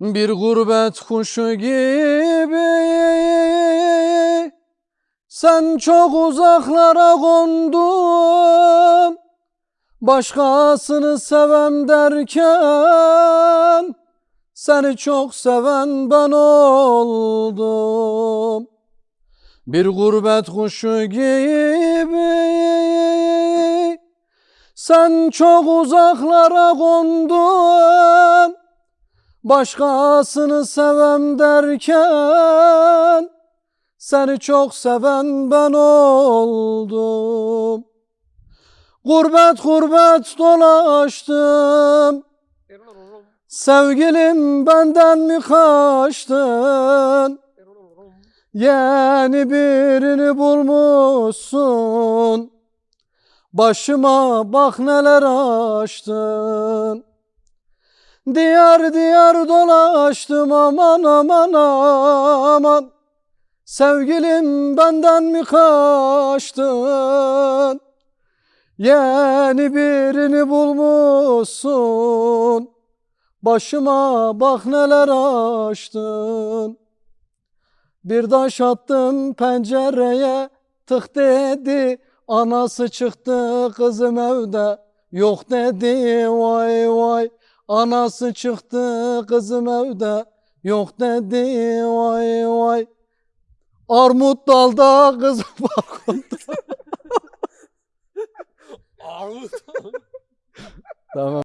Bir gurbet kuşu gibi. Sen çok uzaklara kondun. Başkasını sevem derken Seni çok seven ben oldum. Bir gurbet kuşu gibi. Sen çok uzaklara kondun Başkasını sevem derken Seni çok seven ben oldum. Gurbet gurbet dolaştım. Sevgilim benden mi kaçtın? Yeni birini bulmuşsun. Başıma bak neler açtın Diyar diyar dolaştım aman aman aman. Sevgilim benden mi kaçtın? Yeni birini bulmuşsun. Başıma bak neler açtın. Bir taş attım pencereye tık dedi. Anası çıktı kızım evde. Yok dedi vay vay Anası çıktı kızım evde. Yok dedi vay vay. Armut dalda kızım balkonda Armut. Tamam